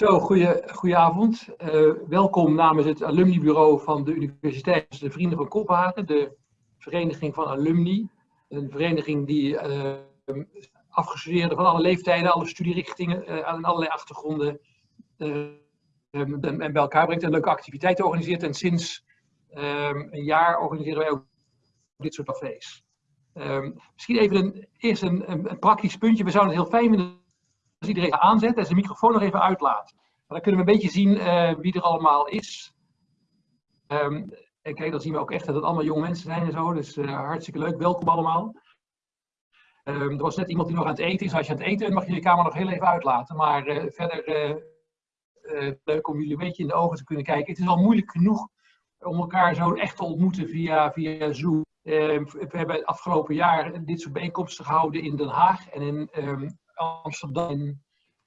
Zo, goeie, avond. Uh, welkom namens het alumnibureau van de Universiteit de Vrienden van Kopenhagen, de vereniging van alumni. Een vereniging die uh, afgestudeerden van alle leeftijden, alle studierichtingen uh, en allerlei achtergronden en bij elkaar brengt en leuke activiteiten organiseert. En sinds een jaar organiseren wij ook dit soort cafés. misschien even een, eerst een, een, praktisch puntje. We zouden het heel fijn vinden als iedereen aanzet en zijn microfoon nog even uitlaat. Dan kunnen we een beetje zien uh, wie er allemaal is. Um, en kijk, dan zien we ook echt dat het allemaal jonge mensen zijn en zo. Dus uh, hartstikke leuk. Welkom allemaal. Um, er was net iemand die nog aan het eten is. Als je aan het eten bent, mag je je camera nog heel even uitlaten. Maar uh, verder leuk om jullie een beetje in de ogen te kunnen kijken. Het is al moeilijk genoeg om elkaar zo echt te ontmoeten via, via Zoom. Ehm, we hebben het afgelopen jaar dit soort bijeenkomsten gehouden in Den Haag en in Amsterdam en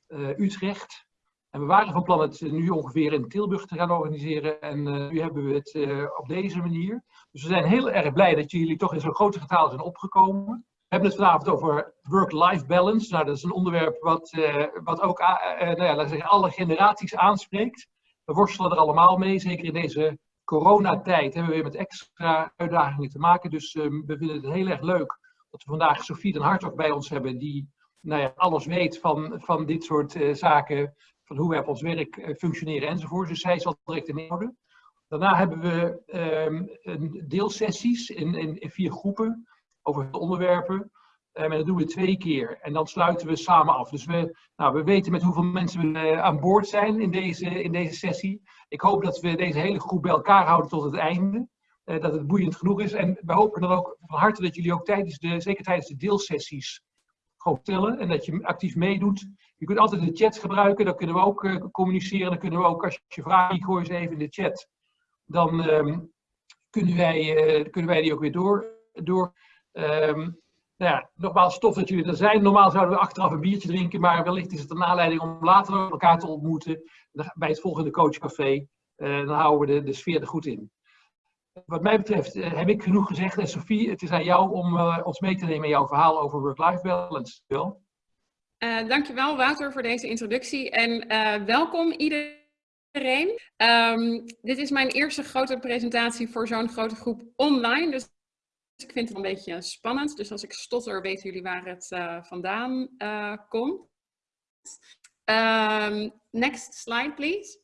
uh, Utrecht. En we waren van plan het nu ongeveer in Tilburg te gaan organiseren. En uh, nu hebben we het uh, op deze manier. Dus we zijn heel erg blij dat jullie toch in zo'n grote getal zijn opgekomen. We hebben het vanavond over work-life balance. Nou, dat is een onderwerp wat, wat ook nou ja, zeggen, alle generaties aanspreekt. We worstelen er allemaal mee, zeker in deze coronatijd hebben we weer met extra uitdagingen te maken. Dus um, we vinden het heel erg leuk dat we vandaag Sofie den Hartog bij ons hebben, die nou ja, alles weet van, van dit soort uh, zaken, van hoe wij op ons werk uh, functioneren enzovoort. Dus zij zal direct in orde. Daarna hebben we een deelsessies in, in, vier groepen over de onderwerpen. Um, en dat doen we twee keer. En dan sluiten we samen af. Dus we, nou, we weten met hoeveel mensen we uh, aan boord zijn in deze, in deze sessie. Ik hoop dat we deze hele groep bij elkaar houden tot het einde. Dat het boeiend genoeg is. En we hopen dan ook van harte dat jullie ook tijdens de, zeker tijdens de deelsessies, gewoon tellen en dat je actief meedoet. Je kunt altijd de chat gebruiken, dan kunnen we ook uh, communiceren. Dan kunnen we ook, als je vragen ze even in de chat. Dan um, kunnen, wij, uh, kunnen wij die ook weer door. door um, nou ja, nogmaals, tof dat jullie er zijn. Normaal zouden we achteraf een biertje drinken, maar wellicht is het een aanleiding om later elkaar te ontmoeten bij het volgende coachcafé. Uh, dan houden we de sfeer er goed in. Wat mij betreft uh, heb ik genoeg gezegd. En Sophie, het is aan jou om uh, ons mee te nemen in jouw verhaal over work-life balance. Wel? Uh, dankjewel Wouter voor deze introductie en welkom iedereen. Um, dit is mijn eerste grote presentatie voor zo'n grote groep online. Dus ik vind het een beetje spannend. Dus als ik stotter, weten jullie waar het vandaan komt. Um, next slide, please.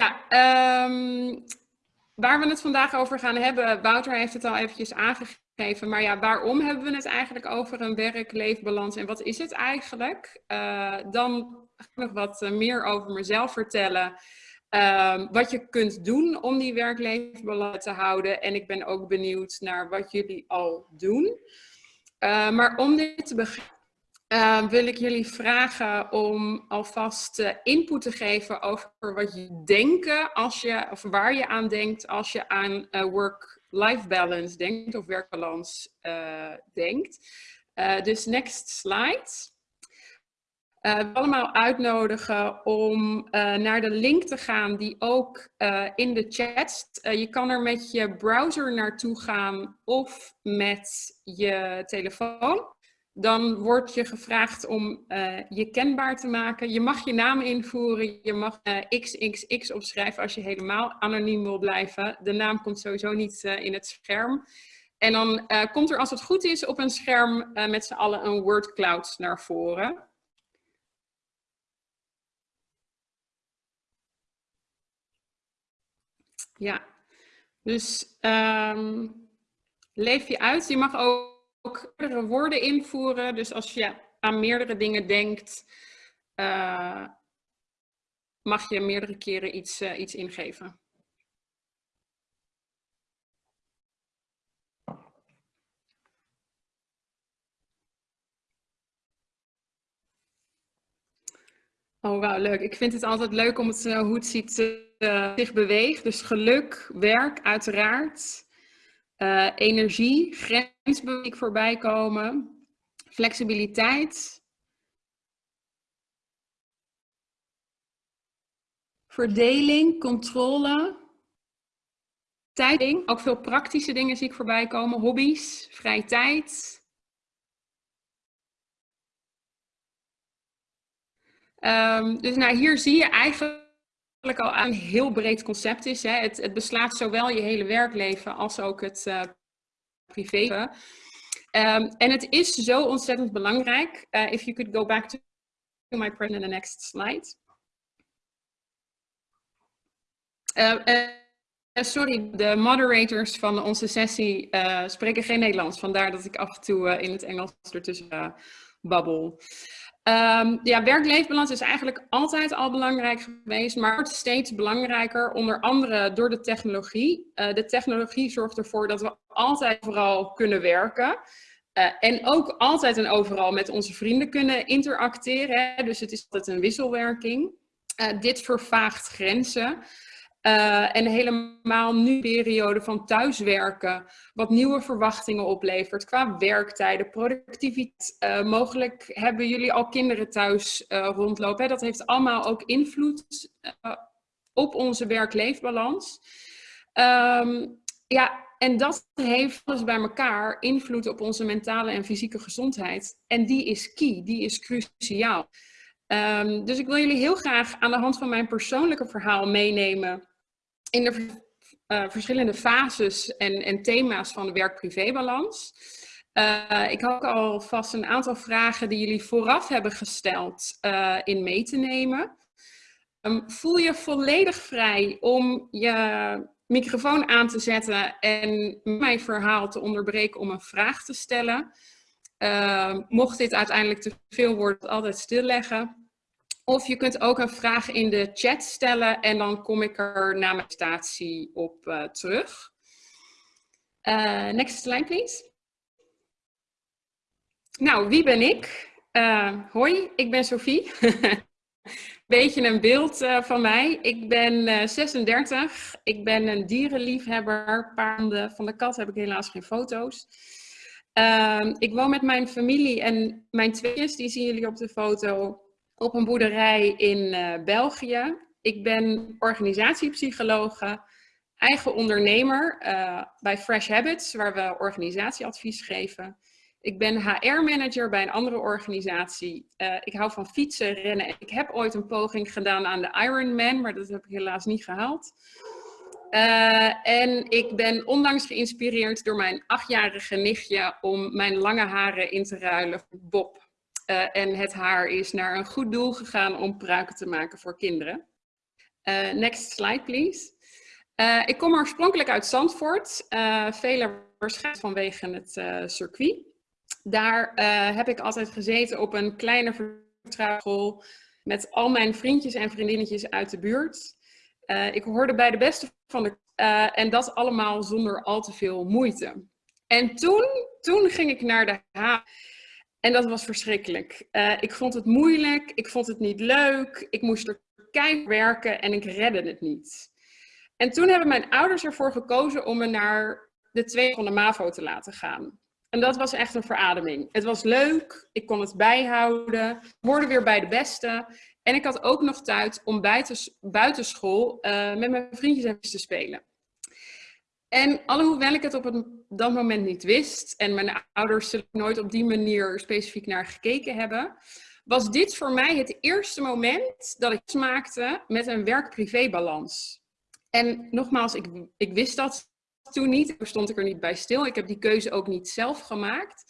Ja, um, waar we het vandaag over gaan hebben, Wouter heeft het al eventjes aangegeven, maar ja, waarom hebben we het eigenlijk over een werk-leefbalans en wat is het eigenlijk? Uh, dan ga ik nog wat eh, meer over mezelf vertellen. Um, wat je kunt doen om die werk-leefbalans te houden. En ik ben ook benieuwd naar wat jullie al doen. Uh, maar om dit te begrijpen uh, wil ik jullie vragen om alvast uh, input te geven over wat je denkt als je, of waar je aan denkt als je aan uh, work-life balance denkt of werkbalans eh, denkt. dus next slide. Uh, allemaal uitnodigen om naar de link te gaan die ook in de chat. je kan er met je browser naartoe gaan of met je telefoon dan wordt je gevraagd om uh, je kenbaar te maken. Je mag je naam invoeren, je mag uh, XXX opschrijven als je helemaal anoniem wil blijven. De naam komt sowieso niet uh, in het scherm. En dan komt er als het goed is op een scherm met z'n allen een word cloud naar voren. Ja, dus um, leef je uit. Je mag ook ook meerdere woorden invoeren. Dus als je aan meerdere dingen denkt, uh, mag je meerdere keren iets, uh, iets ingeven. Oh, wauw, leuk. Ik vind het altijd leuk om het, uh, hoe het ziet, zich beweegt. Dus geluk, werk, uiteraard. Uh, energie, grensbeweging voorbij komen. Flexibiliteit. Verdeling, controle. Tijding, ook veel praktische dingen zie ik voorbij komen. Hobby's, vrije tijd. Ehm, dus nou, hier zie je eigenlijk al een heel breed concept is. Hè. Het, het, beslaat zowel je hele werkleven als ook het uh, privé. Um, en het is zo ontzettend belangrijk. Uh, if you could go back to my present in the next slide. Uh, sorry, de moderators van onze sessie spreken geen Nederlands. Vandaar dat ik af en toe in het Engels ertussen babbel. Um, ja, werk-leefbalans is eigenlijk altijd al belangrijk geweest, maar wordt steeds belangrijker, onder andere door de technologie. Uh, de technologie zorgt ervoor dat we altijd vooral kunnen werken. Uh, en ook altijd en overal met onze vrienden kunnen interacteren. Dus het is altijd een wisselwerking. Uh, dit vervaagt grenzen. Uh, en helemaal nu periode van thuiswerken, wat nieuwe verwachtingen oplevert qua werktijden, productiviteit. Uh, mogelijk hebben jullie al kinderen thuis uh, rondlopen. Hè? Dat heeft allemaal ook invloed op onze werk-leefbalans. Um, ja, en dat heeft alles bij elkaar invloed op onze mentale en fysieke gezondheid. En die is key, die is cruciaal. Um, dus ik wil jullie heel graag aan de hand van mijn persoonlijke verhaal meenemen in de uh, verschillende fases en, en, thema's van de werk-privé-balans. Uh, ik had ook alvast een aantal vragen die jullie vooraf hebben gesteld uh, in mee te nemen. Um, voel je volledig vrij om je microfoon aan te zetten en mijn verhaal te onderbreken om een vraag te stellen. mocht dit uiteindelijk te veel worden, altijd stilleggen. Of je kunt ook een vraag in de chat stellen en dan kom ik er na mijn presentatie op uh, terug. Uh, next slide, please. Nou, wie ben ik? Uh, hoi, ik ben Sophie. Beetje een beeld van mij. Ik ben 36. Ik ben een dierenliefhebber. Paarden van de kat heb ik helaas geen foto's. Ehm, ik woon met mijn familie en mijn tweeën, die zien jullie op de foto op een boerderij in uh, België. Ik ben organisatiepsychologe, eigen ondernemer uh, bij Fresh Habits, waar we organisatieadvies geven. Ik ben HR-manager bij een andere organisatie. Uh, ik hou van fietsen, rennen. Ik heb ooit een poging gedaan aan de Ironman, maar dat heb ik helaas niet gehaald. En ik ben onlangs geïnspireerd door mijn achtjarige nichtje om mijn lange haren in te ruilen voor Bob. Uh, en het haar is naar een goed doel gegaan om pruiken te maken voor kinderen. Uh, next slide, please. Uh, ik kom oorspronkelijk uit Zandvoort. velen waarschijnlijk vanwege het circuit. Daar heb ik altijd gezeten op een kleine vertrouwenschool met al mijn vriendjes en vriendinnetjes uit de buurt. ik hoorde bij de beste van de... en dat allemaal zonder al te veel moeite. En toen, toen ging ik naar de H. En dat was verschrikkelijk. Uh, ik vond het moeilijk, ik vond het niet leuk, ik moest er keihard werken en ik redde het niet. En toen hebben mijn ouders ervoor gekozen om me naar de tweede van de MAVO te laten gaan. En dat was echt een verademing. Het was leuk, ik kon het bijhouden, hoorde weer bij de beste. En ik had ook nog tijd om buitenschool uh, met mijn vriendjes en te spelen. En alhoewel ik het op dat moment niet wist en mijn ouders er nooit op die manier specifiek naar gekeken hebben, was dit voor mij het eerste moment dat ik smaakte met een werk-privé-balans. En nogmaals, ik, ik wist dat toen niet, daar stond ik er niet bij stil. Ik heb die keuze ook niet zelf gemaakt.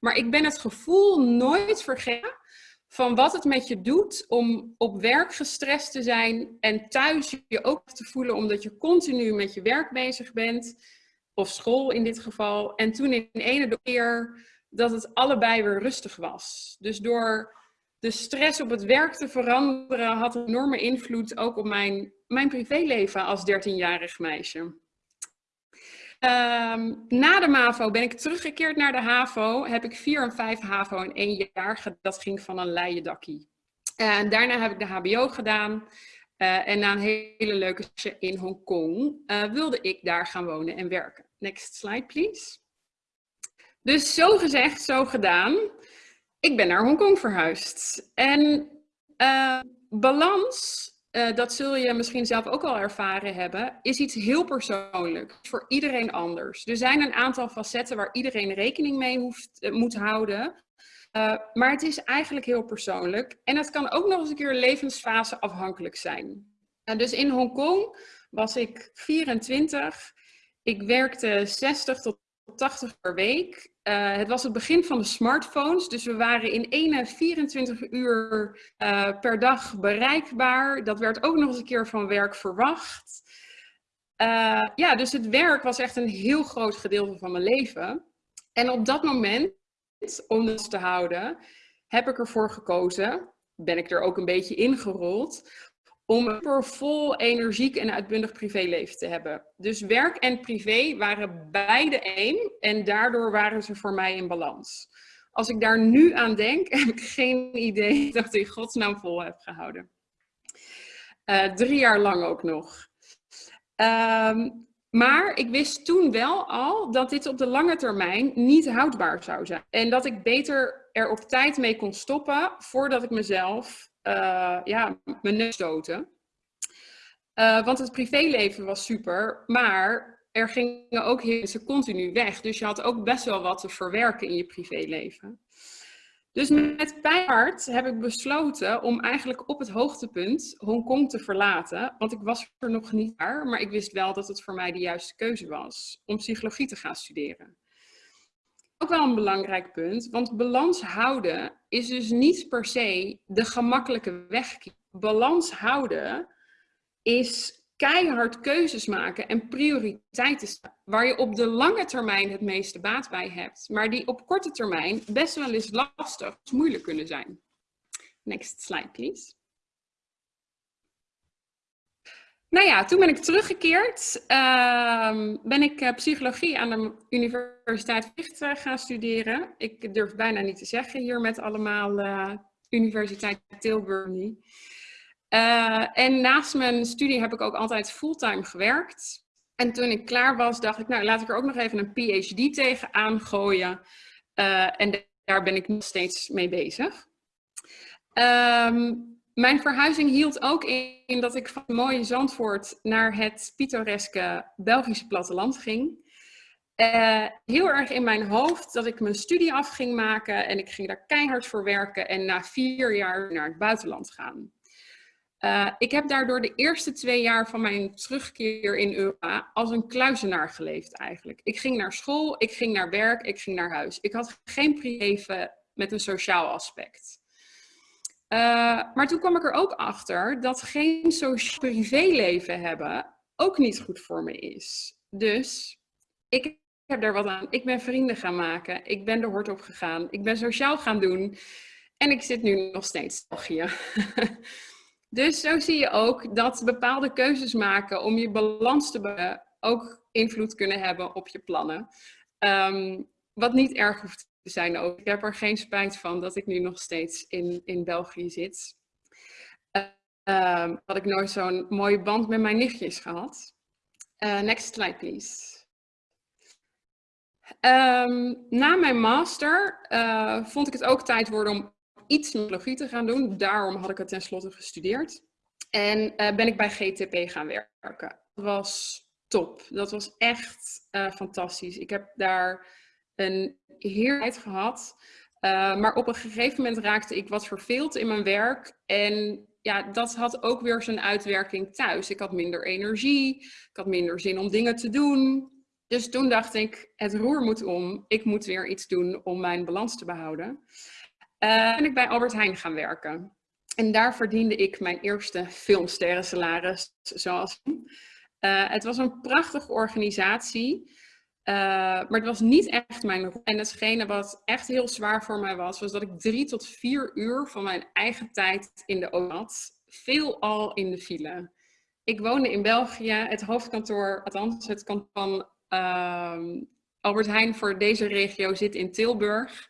Maar ik ben het gevoel nooit vergeten van wat het met je doet om op werk gestrest te zijn en thuis je ook te voelen omdat je continu met je werk bezig bent, of school in dit geval. En toen in ene keer dat het allebei weer rustig was. Dus door de stress op het werk te veranderen had een enorme invloed ook op mijn, mijn privéleven als 13-jarig meisje. Um, na de MAVO ben ik teruggekeerd naar de HAVO. Heb ik vier en vijf HAVO in één jaar. Dat ging van een leien dakkie. En daarna heb ik de HBO gedaan. Uh, en na een hele leuke in Hongkong uh, wilde ik daar gaan wonen en werken. Next slide, please. Dus zo gezegd, zo gedaan. Ik ben naar Hongkong verhuisd. En balans uh, dat zul je misschien zelf ook al ervaren hebben, is iets heel persoonlijk. Voor iedereen anders. Er zijn een aantal facetten waar iedereen rekening mee hoeft, uh, moet houden. maar het is eigenlijk heel persoonlijk. En het kan ook nog eens een keer levensfase afhankelijk zijn. dus in Hongkong was ik 24. Ik werkte 60 tot 80 per week. Uh, het was het begin van de smartphones, dus we waren in ene 24 uur uh, per dag bereikbaar. Dat werd ook nog eens een keer van werk verwacht. Uh, ja, dus het werk was echt een heel groot gedeelte van mijn leven. En op dat moment, om dat te houden, heb ik ervoor gekozen, ben ik er ook een beetje ingerold, om een vol energiek en uitbundig privéleven te hebben. Dus werk en privé waren beide één en daardoor waren ze voor mij in balans. Als ik daar nu aan denk, heb ik geen idee dat ik in godsnaam vol heb gehouden. Uh, drie jaar lang ook nog. Um, maar ik wist toen wel al dat dit op de lange termijn niet houdbaar zou zijn. En dat ik beter er op tijd mee kon stoppen voordat ik mezelf uh, ja, mijn neus stoten. Uh, want het privéleven was super, maar er gingen ook mensen continu weg. Dus je had ook best wel wat te verwerken in je privéleven. Dus met pijnhart heb ik besloten om eigenlijk op het hoogtepunt Hongkong te verlaten. Want ik was er nog niet daar, maar ik wist wel dat het voor mij de juiste keuze was om psychologie te gaan studeren ook wel een belangrijk punt, want balans houden is dus niet per se de gemakkelijke weg. Balans houden is keihard keuzes maken en prioriteiten waar je op de lange termijn het meeste baat bij hebt, maar die op korte termijn best wel eens lastig of moeilijk kunnen zijn. Next slide, please. Nou ja, toen ben ik teruggekeerd. Uh, ben ik uh, psychologie aan de Universiteit Utrecht uh, gaan studeren. Ik durf bijna niet te zeggen hier met allemaal uh, Universiteit Tilburg. en naast mijn studie heb ik ook altijd fulltime gewerkt. En toen ik klaar was, dacht ik, nou laat ik er ook nog even een PhD tegen aangooien. en daar ben ik nog steeds mee bezig. Um, mijn verhuizing hield ook in dat ik van mooie Zandvoort naar het pittoreske Belgische platteland ging. Uh, heel erg in mijn hoofd dat ik mijn studie af ging maken en ik ging daar keihard voor werken en na vier jaar naar het buitenland gaan. Uh, ik heb daardoor de eerste twee jaar van mijn terugkeer in Europa als een kluizenaar geleefd eigenlijk. Ik ging naar school, ik ging naar werk, ik ging naar huis. Ik had geen privé met een sociaal aspect. Uh, maar toen kwam ik er ook achter dat geen sociaal privéleven hebben ook niet goed voor me is. Dus ik heb daar wat aan. Ik ben vrienden gaan maken. Ik ben de hort op gegaan. Ik ben sociaal gaan doen. En ik zit nu nog steeds hier. dus zo zie je ook dat bepaalde keuzes maken om je balans te behouden ook invloed kunnen hebben op je plannen. Um, wat niet erg hoeft zijn ook. Ik heb er geen spijt van dat ik nu nog steeds in, in België zit. Had ik nooit zo'n mooie band met mijn nichtjes gehad. Uh, next slide, please. Um, na mijn master uh, vond ik het ook tijd worden om iets psychologie te gaan doen. Daarom had ik het tenslotte gestudeerd. En ben ik bij GTP gaan werken. Dat was top. Dat was echt fantastisch. Ik heb daar een heerlijkheid gehad. Uh, maar op een gegeven moment raakte ik wat verveeld in mijn werk. En ja, dat had ook weer zijn uitwerking thuis. Ik had minder energie, ik had minder zin om dingen te doen. Dus toen dacht ik, het roer moet om. Ik moet weer iets doen om mijn balans te behouden. Uh, ben ik bij Albert Heijn gaan werken. En daar verdiende ik mijn eerste filmsterren salaris, zoals. Uh, het was een prachtige organisatie. Uh, maar het was niet echt mijn rol. En hetgene wat echt heel zwaar voor mij was, was dat ik drie tot vier uur van mijn eigen tijd in de auto had. Veel al in de file. Ik woonde in België. Het hoofdkantoor, althans het kantoor van uh, Albert Heijn voor deze regio zit in Tilburg.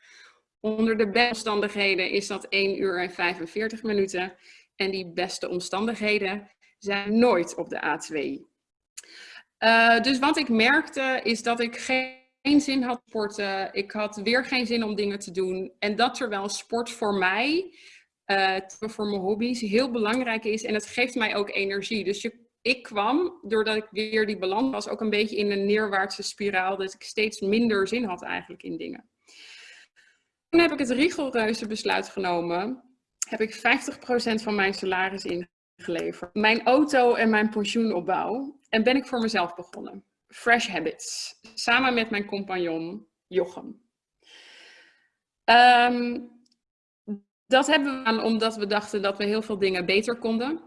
Onder de beste omstandigheden is dat 1 uur en 45 minuten. En die beste omstandigheden zijn nooit op de A2. Uh, dus wat ik merkte is dat ik geen zin had sporten. Ik had weer geen zin om dingen te doen. En dat terwijl sport voor mij, uh, voor mijn hobby's, heel belangrijk is. En het geeft mij ook energie. Dus ik kwam, doordat ik weer die balans was, ook een beetje in een neerwaartse spiraal. Dat ik steeds minder zin had eigenlijk in dingen. toen heb ik het rigoureuze besluit genomen. Heb ik 50% van mijn salaris ingeleverd. Mijn auto en mijn pensioenopbouw. En ben ik voor mezelf begonnen. Fresh Habits. Samen met mijn compagnon Jochem. Ehm, dat hebben we aan omdat we dachten dat we heel veel dingen beter konden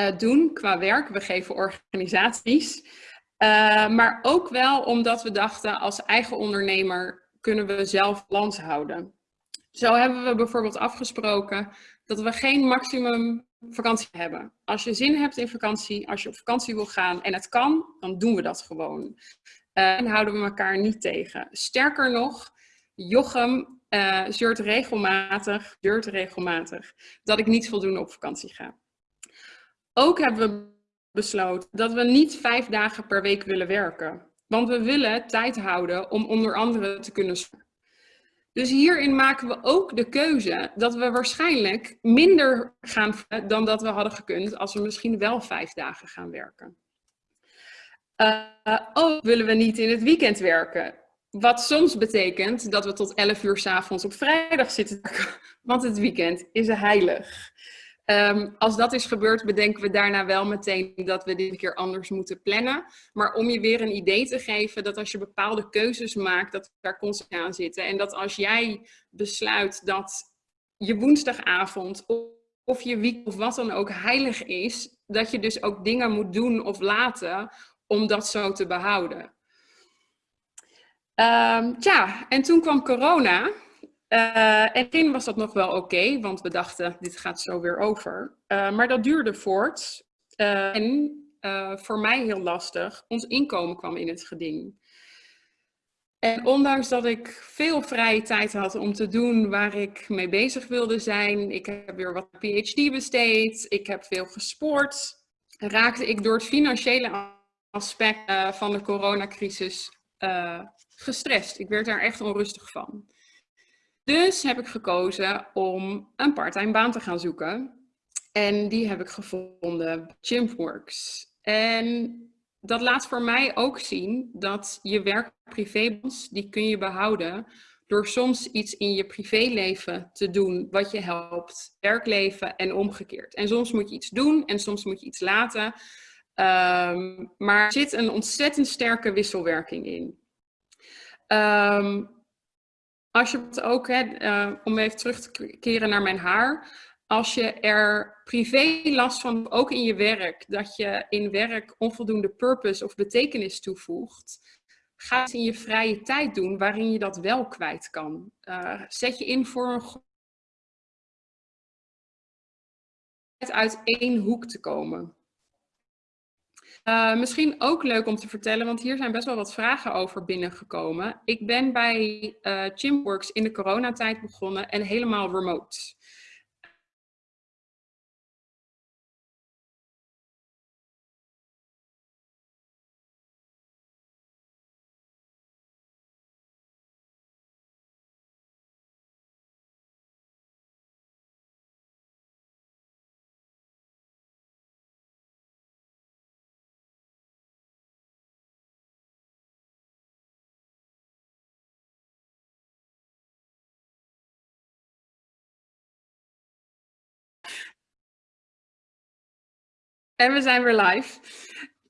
uh, doen qua werk. We geven organisaties. Uh, maar ook wel omdat we dachten als eigen ondernemer kunnen we zelf balans houden. Zo hebben we bijvoorbeeld afgesproken dat we geen maximum vakantie hebben. Als je zin hebt in vakantie, als je op vakantie wil gaan en het kan, dan doen we dat gewoon. Uh, en houden we elkaar niet tegen. Sterker nog, Jochem uh, zeurt regelmatig, zeurt regelmatig dat ik niet voldoende op vakantie ga. Ook hebben we besloten dat we niet vijf dagen per week willen werken. Want we willen tijd houden om onder andere te kunnen dus hierin maken we ook de keuze dat we waarschijnlijk minder gaan dan dat we hadden gekund als we misschien wel vijf dagen gaan werken. Uh, ook willen we niet in het weekend werken. Wat soms betekent dat we tot 11 uur s avonds op vrijdag zitten, want het weekend is heilig. Um, als dat is gebeurd, bedenken we daarna wel meteen dat we dit keer anders moeten plannen. Maar om je weer een idee te geven dat als je bepaalde keuzes maakt, dat daar consequenties aan zitten. En dat als jij besluit dat je woensdagavond of je week of wat dan ook heilig is, dat je dus ook dingen moet doen of laten om dat zo te behouden. Um, tja, en toen kwam corona. Uh, en toen was dat nog wel oké, want we dachten, dit gaat zo weer over. Uh, maar dat duurde voort. Uh, en voor mij heel lastig, ons inkomen kwam in het geding. En ondanks dat ik veel vrije tijd had om te doen waar ik mee bezig wilde zijn, ik heb weer wat PhD besteed, ik heb veel gesport, raakte ik door het financiële aspect van de coronacrisis gestrest. Ik werd daar echt onrustig van. Dus heb ik gekozen om een parttime baan te gaan zoeken. En die heb ik gevonden, Chimworks. En dat laat voor mij ook zien dat je werk privébans, die kun je behouden door soms iets in je privéleven te doen wat je helpt werkleven en omgekeerd. En soms moet je iets doen en soms moet je iets laten. Um, maar er zit een ontzettend sterke wisselwerking in. Um, als je het ook, hè, uh, om even terug te keren naar mijn haar, als je er privé last van, ook in je werk, dat je in werk onvoldoende purpose of betekenis toevoegt, ga het in je vrije tijd doen waarin je dat wel kwijt kan. Uh, zet je in voor een uit één hoek te komen. Uh, misschien ook leuk om te vertellen, want hier zijn best wel wat vragen over binnengekomen. Ik ben bij Chimworks in de coronatijd begonnen en helemaal remote. En we zijn weer live.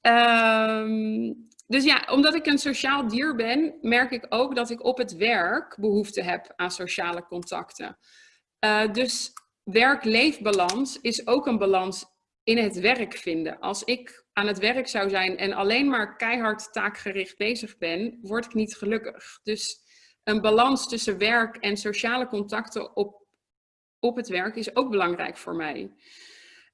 Um, dus ja, omdat ik een sociaal dier ben, merk ik ook dat ik op het werk behoefte heb aan sociale contacten. Uh, dus werk-leefbalans is ook een balans in het werk vinden. Als ik aan het werk zou zijn en alleen maar keihard taakgericht bezig ben, word ik niet gelukkig. Dus een balans tussen werk en sociale contacten op, op het werk is ook belangrijk voor mij.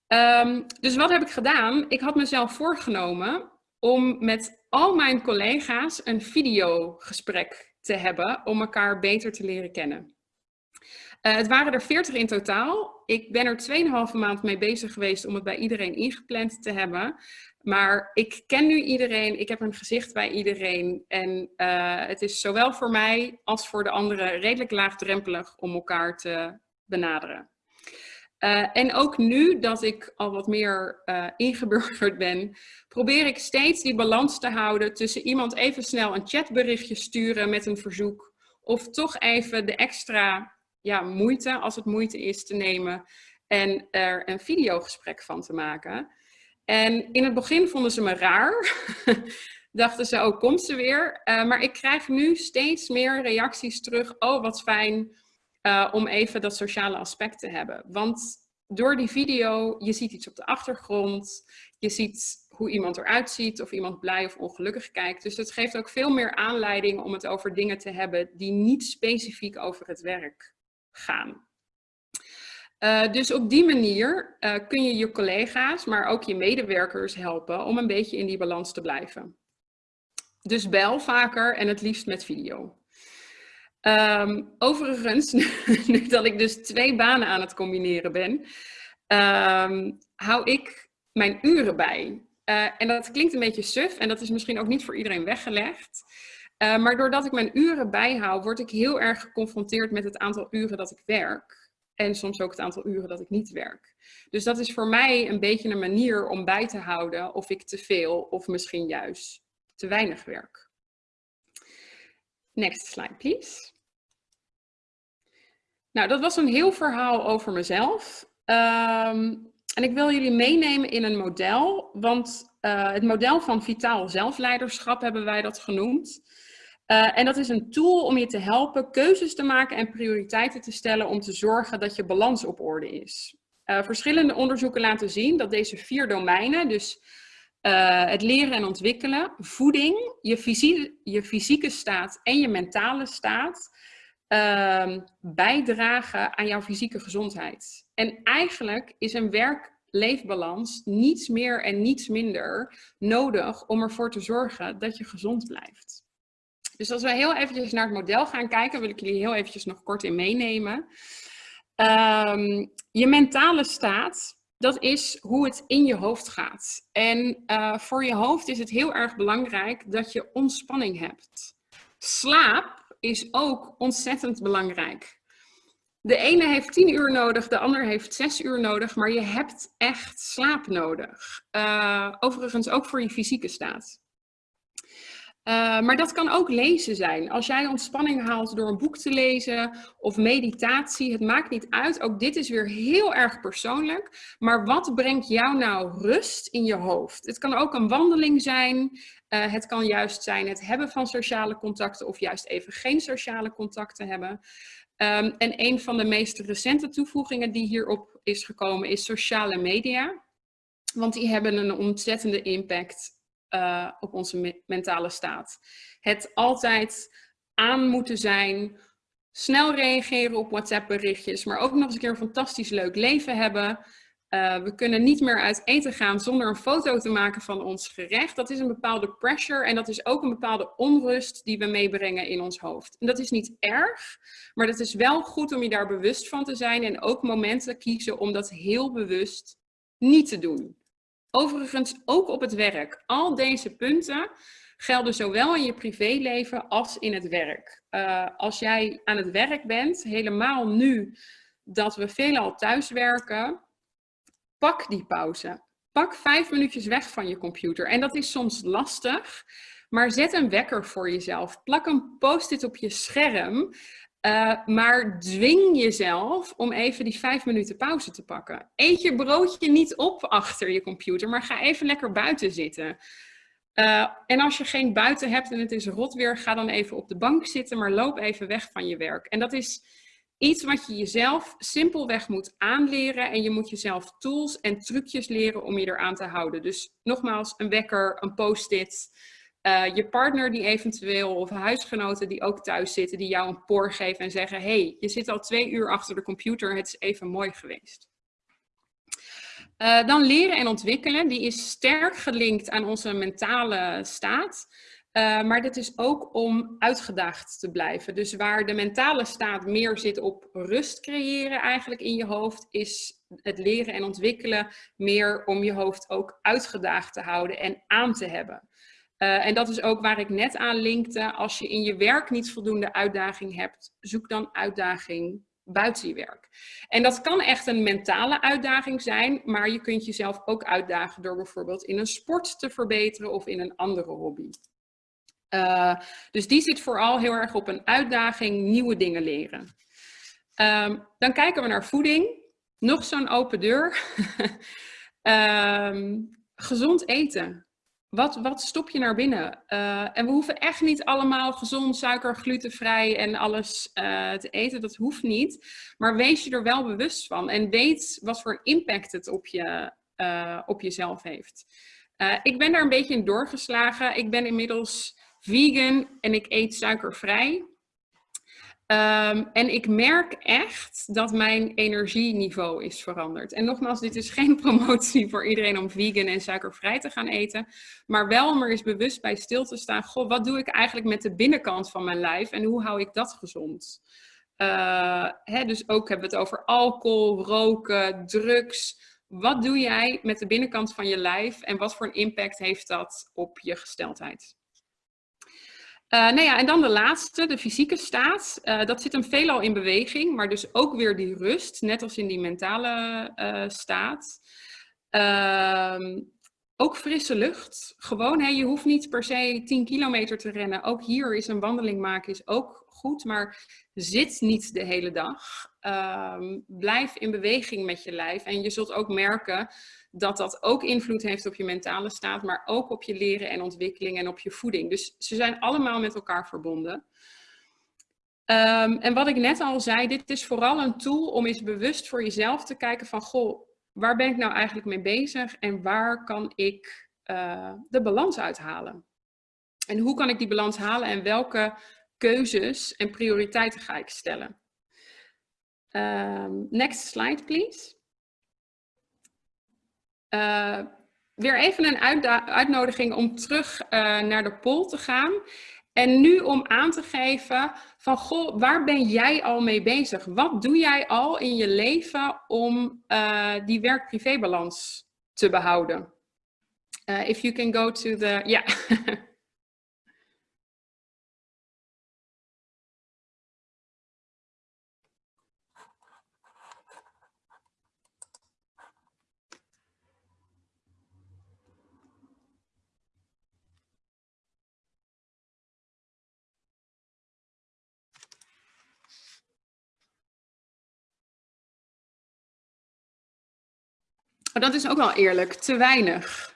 Um, dus wat heb ik gedaan? Ik had mezelf voorgenomen om met al mijn collega's een videogesprek te hebben om elkaar beter te leren kennen. Uh, het waren er 40 in totaal. Ik ben er 2,5 maand mee bezig geweest om het bij iedereen ingepland te hebben. Maar ik ken nu iedereen, ik heb een gezicht bij iedereen. En uh, het is zowel voor mij als voor de anderen redelijk laagdrempelig om elkaar te benaderen. Uh, en ook nu dat ik al wat meer uh, ingeburgerd ben, probeer ik steeds die balans te houden tussen iemand even snel een chatberichtje sturen met een verzoek Of toch even de extra ja, moeite, als het moeite is, te nemen en er een videogesprek van te maken. En in het begin vonden ze me raar. Dachten ze, oh, komt ze weer? Uh, maar ik krijg nu steeds meer reacties terug. Oh, wat fijn uh, om even dat sociale aspect te hebben. Want door die video, je ziet iets op de achtergrond. Je ziet hoe iemand eruit ziet, of iemand blij of ongelukkig kijkt. Dus dat geeft ook veel meer aanleiding om het over dingen te hebben die niet specifiek over het werk gaan. Uh, dus op die manier uh, kun je je collega's, maar ook je medewerkers helpen om een beetje in die balans te blijven. Dus bel vaker en het liefst met video. Um, overigens, nu dat ik dus twee banen aan het combineren ben, um, hou ik mijn uren bij. Uh, en dat klinkt een beetje suf en dat is misschien ook niet voor iedereen weggelegd. Uh, maar doordat ik mijn uren bijhoud, word ik heel erg geconfronteerd met het aantal uren dat ik werk. En soms ook het aantal uren dat ik niet werk. Dus dat is voor mij een beetje een manier om bij te houden of ik te veel of misschien juist te weinig werk. Next slide, please. Nou, dat was een heel verhaal over mezelf. Um, en ik wil jullie meenemen in een model, want uh, het model van vitaal zelfleiderschap hebben wij dat genoemd. Uh, en dat is een tool om je te helpen keuzes te maken en prioriteiten te stellen om te zorgen dat je balans op orde is. Uh, verschillende onderzoeken laten zien dat deze vier domeinen, dus het leren en ontwikkelen, voeding, je, fysie, je fysieke staat en je mentale staat, uh, bijdragen aan jouw fysieke gezondheid. En eigenlijk is een werk-leefbalans niets meer en niets minder nodig om ervoor te zorgen dat je gezond blijft. Dus als we heel eventjes naar het model gaan kijken, wil ik jullie heel eventjes nog kort in meenemen. Um, je mentale staat, dat is hoe het in je hoofd gaat. En uh, voor je hoofd is het heel erg belangrijk dat je ontspanning hebt. Slaap is ook ontzettend belangrijk. De ene heeft 10 uur nodig, de ander heeft 6 uur nodig, maar je hebt echt slaap nodig. Uh, overigens ook voor je fysieke staat. Uh, maar dat kan ook lezen zijn. Als jij ontspanning haalt door een boek te lezen of meditatie, het maakt niet uit. Ook dit is weer heel erg persoonlijk. Maar wat brengt jou nou rust in je hoofd? Het kan ook een wandeling zijn. Uh, het kan juist zijn het hebben van sociale contacten of juist even geen sociale contacten hebben. Um, en een van de meest recente toevoegingen die hierop is gekomen is sociale media. Want die hebben een ontzettende impact uh, op onze me mentale staat. Het altijd aan moeten zijn, snel reageren op WhatsApp berichtjes, maar ook nog eens een keer een fantastisch leuk leven hebben. Uh, we kunnen niet meer uit eten gaan zonder een foto te maken van ons gerecht. Dat is een bepaalde pressure en dat is ook een bepaalde onrust die we meebrengen in ons hoofd. En dat is niet erg, maar het is wel goed om je daar bewust van te zijn en ook momenten kiezen om dat heel bewust niet te doen. Overigens ook op het werk. Al deze punten gelden zowel in je privéleven als in het werk. Uh, als jij aan het werk bent, helemaal nu dat we veelal thuiswerken, pak die pauze. Pak vijf minuutjes weg van je computer. En dat is soms lastig, maar zet een wekker voor jezelf. Plak een post-it op je scherm. Uh, maar dwing jezelf om even die vijf minuten pauze te pakken. Eet je broodje niet op achter je computer, maar ga even lekker buiten zitten. Uh, en als je geen buiten hebt en het is rot weer, ga dan even op de bank zitten, maar loop even weg van je werk. En dat is iets wat je jezelf simpelweg moet aanleren en je moet jezelf tools en trucjes leren om je eraan te houden. Dus nogmaals, een wekker, een post-it, uh, je partner die eventueel, of huisgenoten die ook thuis zitten, die jou een poor geven en zeggen, hey, je zit al twee uur achter de computer, het is even mooi geweest. Uh, dan leren en ontwikkelen, die is sterk gelinkt aan onze mentale staat. Uh, maar dit is ook om uitgedaagd te blijven. Dus waar de mentale staat meer zit op rust creëren eigenlijk in je hoofd, is het leren en ontwikkelen meer om je hoofd ook uitgedaagd te houden en aan te hebben. Uh, en dat is ook waar ik net aan linkte. Als je in je werk niet voldoende uitdaging hebt, zoek dan uitdaging buiten je werk. En dat kan echt een mentale uitdaging zijn, maar je kunt jezelf ook uitdagen door bijvoorbeeld in een sport te verbeteren of in een andere hobby. Uh, dus die zit vooral heel erg op een uitdaging, nieuwe dingen leren. Um, dan kijken we naar voeding. Nog zo'n open deur. um, gezond eten. Wat, wat stop je naar binnen? Uh, en we hoeven echt niet allemaal gezond, suiker, glutenvrij en alles uh, te eten. Dat hoeft niet. Maar wees je er wel bewust van. En weet wat voor impact het op, je, op jezelf heeft. ik ben daar een beetje in doorgeslagen. Ik ben inmiddels vegan en ik eet suikervrij. Um, en ik merk echt dat mijn energieniveau is veranderd. En nogmaals, dit is geen promotie voor iedereen om vegan en suikervrij te gaan eten. Maar wel om er eens bewust bij stil te staan. Goh, wat doe ik eigenlijk met de binnenkant van mijn lijf en hoe hou ik dat gezond? Uh, hè, dus ook hebben we het over alcohol, roken, drugs. Wat doe jij met de binnenkant van je lijf en wat voor een impact heeft dat op je gesteldheid? Uh, nou ja, en dan de laatste, de fysieke staat. Uh, dat zit hem veelal in beweging, maar dus ook weer die rust, net als in die mentale uh, staat. Ehm, ook frisse lucht. Gewoon, hè, je hoeft niet per se 10 kilometer te rennen. Ook hier is een wandeling maken is ook goed, maar zit niet de hele dag. Ehm, blijf in beweging met je lijf. En je zult ook merken dat dat ook invloed heeft op je mentale staat, maar ook op je leren en ontwikkeling en op je voeding. Dus ze zijn allemaal met elkaar verbonden. Um, en wat ik net al zei, dit is vooral een tool om eens bewust voor jezelf te kijken van, goh, waar ben ik nou eigenlijk mee bezig en waar kan ik uh, de balans uithalen? En hoe kan ik die balans halen en welke keuzes en prioriteiten ga ik stellen? Um, next slide, please. Uh, weer even een uitnodiging om terug uh, naar de poll te gaan. En nu om aan te geven van, goh, waar ben jij al mee bezig? Wat doe jij al in je leven om uh, die werk-privé-balans te behouden? if you can go to the, ja. Maar dat is ook wel eerlijk, te weinig.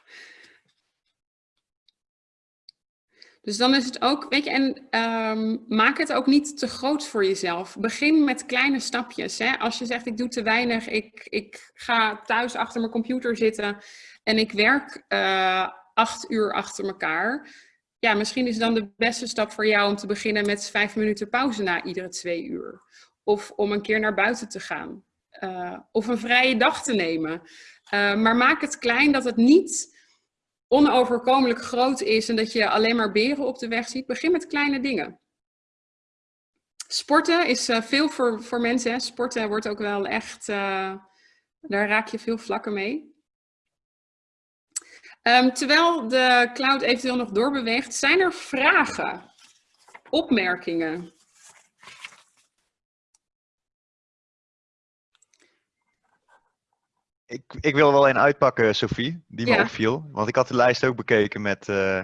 Dus dan is het ook, weet je, en um, maak het ook niet te groot voor jezelf. Begin met kleine stapjes. Hè? Als je zegt, ik doe te weinig, ik, ik ga thuis achter mijn computer zitten en ik werk uh, acht uur achter elkaar. Ja, misschien is dan de beste stap voor jou om te beginnen met vijf minuten pauze na iedere twee uur. Of om een keer naar buiten te gaan. Uh, of een vrije dag te nemen. Uh, maar maak het klein dat het niet onoverkomelijk groot is en dat je alleen maar beren op de weg ziet. Begin met kleine dingen. Sporten is uh, veel voor, voor mensen. Sporten wordt ook wel echt, uh, daar raak je veel vlakken mee. Um, terwijl de cloud eventueel nog doorbeweegt, zijn er vragen, opmerkingen? Ik, ik wil wel een uitpakken, Sophie, die me opviel. Want ik had de lijst ook bekeken met, uh,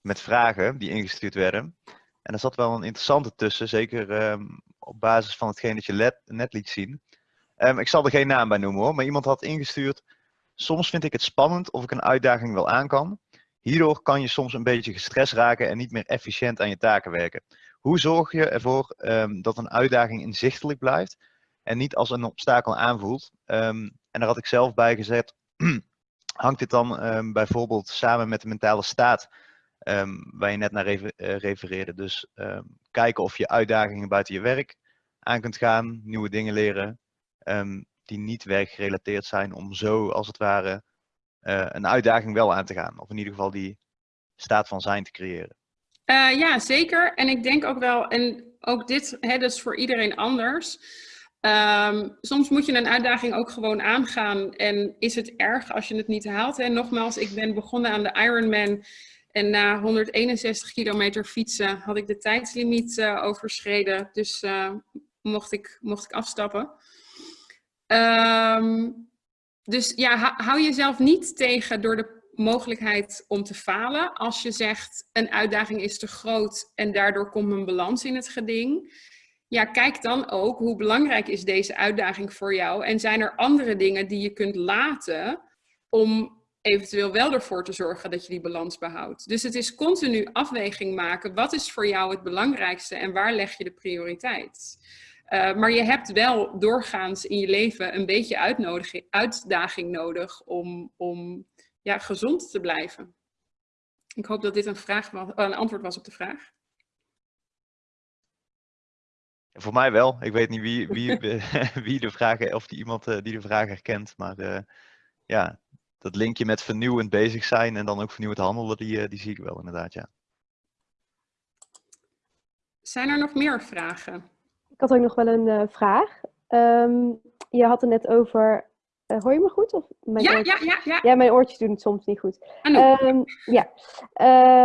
met vragen die ingestuurd werden. En er zat wel een interessante tussen, zeker um, op basis van hetgeen dat je let, net liet zien. Um, ik zal er geen naam bij noemen hoor, maar iemand had ingestuurd. Soms vind ik het spannend of ik een uitdaging wel aan kan. Hierdoor kan je soms een beetje gestrest raken en niet meer efficiënt aan je taken werken. Hoe zorg je ervoor um, dat een uitdaging inzichtelijk blijft en niet als een obstakel aanvoelt? Um, en daar had ik zelf bij gezet, hangt dit dan um, bijvoorbeeld samen met de mentale staat um, waar je net naar uh, refereerde. Dus kijken of je uitdagingen buiten je werk aan kunt gaan, nieuwe dingen leren die niet werkgerelateerd zijn om zo als het ware uh, een uitdaging wel aan te gaan. Of in ieder geval die staat van zijn te creëren. Uh, ja, zeker. En ik denk ook wel, en ook dit, hè, is voor iedereen anders. Um, soms moet je een uitdaging ook gewoon aangaan en is het erg als je het niet haalt. En nogmaals, ik ben begonnen aan de Ironman en na 161 kilometer fietsen had ik de tijdslimiet uh, overschreden. Dus uh, mocht, ik, mocht ik afstappen. Um, dus ja, hou jezelf niet tegen door de mogelijkheid om te falen als je zegt een uitdaging is te groot en daardoor komt een balans in het geding. Ja, kijk dan ook hoe belangrijk is deze uitdaging voor jou en zijn er andere dingen die je kunt laten om eventueel wel ervoor te zorgen dat je die balans behoudt. Dus het is continu afweging maken. Wat is voor jou het belangrijkste en waar leg je de prioriteit? Uh, maar je hebt wel doorgaans in je leven een beetje uitdaging nodig om, om ja, gezond te blijven. Ik hoop dat dit een, vraag was, een antwoord was op de vraag. Voor mij wel. Ik weet niet wie, wie, wie de vragen, of die iemand eh, die de vraag herkent. Maar uh, ja, dat linkje met vernieuwend bezig zijn en dan ook vernieuwend handelen, die, uh, die zie ik wel inderdaad, ja. Zijn er nog meer vragen? Ik had ook nog wel een vraag. Um, je had het net over uh, hoor je me goed? Of mijn ja, ja, ja, ja. Ja, mijn oortjes doen het soms niet goed. Um, ja.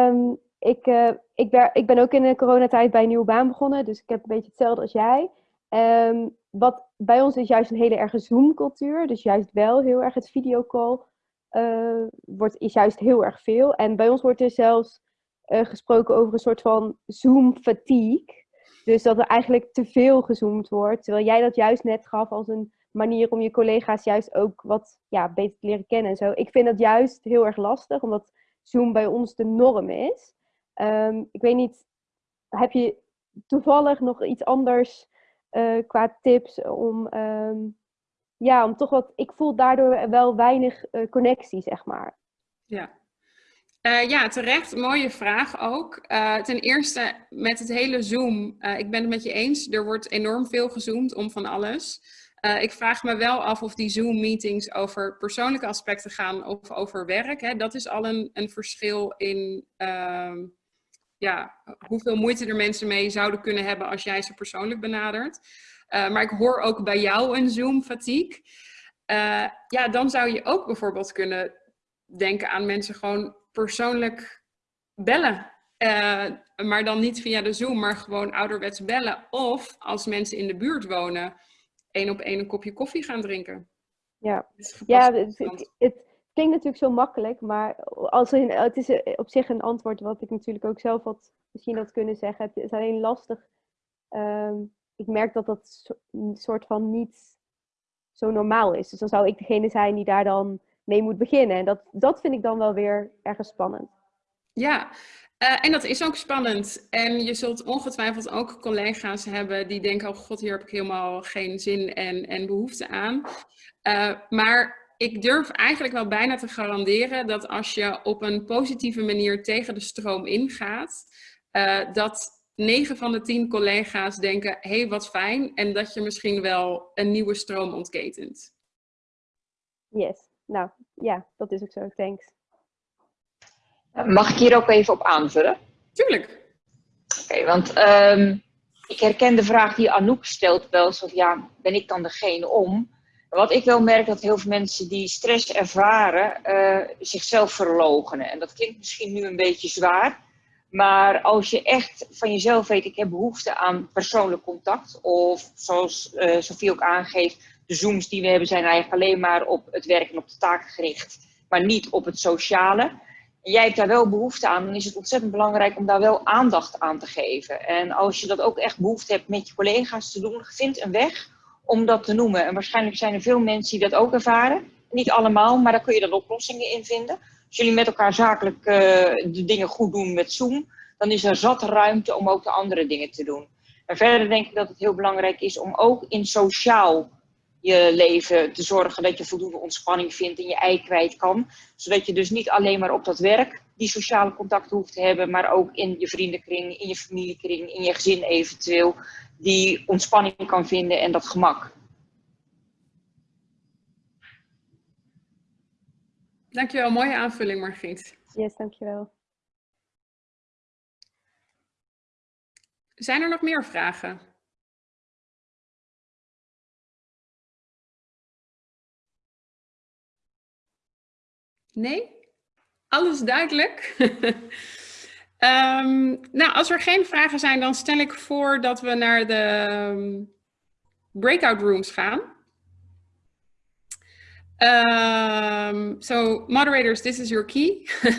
Um, ik, uh, ik, ben, ik ben ook in de coronatijd bij een nieuwe baan begonnen. Dus ik heb een beetje hetzelfde als jij. Um, wat bij ons is juist een hele erge Zoom-cultuur. Dus juist wel heel erg het videocall uh, wordt, is juist heel erg veel. En bij ons wordt er zelfs uh, gesproken over een soort van Zoom-fatigue. Dus dat er eigenlijk te veel gezoomd wordt. Terwijl jij dat juist net gaf als een manier om je collega's juist ook wat ja, beter te leren kennen en zo. Ik vind dat juist heel erg lastig, omdat Zoom bij ons de norm is. Um, ik weet niet, heb je toevallig nog iets anders uh, qua tips om, um, ja, om toch wat, ik voel daardoor wel weinig uh, connectie, zeg maar. Ja. Uh, ja, terecht. Mooie vraag ook. Ten eerste met het hele Zoom. Ik ben het met je eens. Er wordt enorm veel gezoomd om van alles. Ik vraag me wel af of die Zoom-meetings over persoonlijke aspecten gaan of over werk. Hè. Dat is al een, een verschil in uh, ja, hoeveel moeite er mensen mee zouden kunnen hebben als jij ze persoonlijk benadert. Uh, maar ik hoor ook bij jou een Zoom-fatigue. Uh, ja, dan zou je ook bijvoorbeeld kunnen denken aan mensen gewoon persoonlijk bellen. maar dan niet via de Zoom, maar gewoon ouderwets bellen. Of als mensen in de buurt wonen één op één een kopje koffie gaan drinken. Ja, ja het, het, klinkt natuurlijk zo makkelijk, maar als in, het is op zich een antwoord wat ik natuurlijk ook zelf had misschien had kunnen zeggen. Het is alleen lastig. Um, ik merk dat dat soort van niet zo normaal is. Dus dan zou ik degene zijn die daar dan mee moet beginnen. En dat, dat vind ik dan wel weer ergens spannend. Ja, uh, en dat is ook spannend. En je zult ongetwijfeld ook collega's hebben die denken, oh god, hier heb ik helemaal geen zin en, en behoefte aan. Uh, maar ik durf eigenlijk wel bijna te garanderen dat als je op een positieve manier tegen de stroom ingaat, uh, dat 9 van de 10 collega's denken, hé hey, wat fijn, en dat je misschien wel een nieuwe stroom ontketent. Yes, nou ja, dat is ook zo, thanks. Mag ik hier ook even op aanvullen? Tuurlijk. Oké, want um, ik herken de vraag die Anouk stelt wel zo ja, ben ik dan degene om? Wat ik wel merk dat heel veel mensen die stress ervaren, uh, zichzelf verlogenen. En dat klinkt misschien nu een beetje zwaar, maar als je echt van jezelf weet, ik heb behoefte aan persoonlijk contact, of zoals uh, Sofie ook aangeeft, de Zooms die we hebben zijn eigenlijk alleen maar op het werk en op de taken gericht, maar niet op het sociale jij hebt daar wel behoefte aan, dan is het ontzettend belangrijk om daar wel aandacht aan te geven. En als je dat ook echt behoefte hebt met je collega's te doen, vind een weg om dat te noemen. En waarschijnlijk zijn er veel mensen die dat ook ervaren. Niet allemaal, maar daar kun je dan oplossingen in vinden. Als jullie met elkaar zakelijk uh, de dingen goed doen met Zoom, dan is er zat ruimte om ook de andere dingen te doen. En verder denk ik dat het heel belangrijk is om ook in sociaal je leven te zorgen dat je voldoende ontspanning vindt en je ei kwijt kan. Zodat je dus niet alleen maar op dat werk die sociale contacten hoeft te hebben, maar ook in je vriendenkring, in je familiekring, in je gezin eventueel, die ontspanning kan vinden en dat gemak. Dankjewel, mooie aanvulling Margriet. Yes, dankjewel. Zijn er nog meer vragen? Nee? Alles duidelijk? um, nou, als er geen vragen zijn, dan stel ik voor dat we naar de um, breakout rooms gaan. Um, so moderators, this is your key.